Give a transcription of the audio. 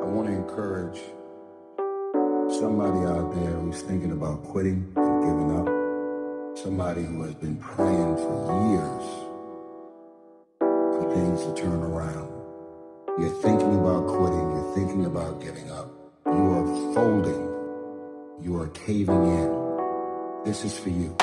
I want to encourage somebody out there who's thinking about quitting and giving up. Somebody who has been praying for years for things to turn around. You're thinking about quitting. You're thinking about giving up. You are folding. You are caving in. This is for you.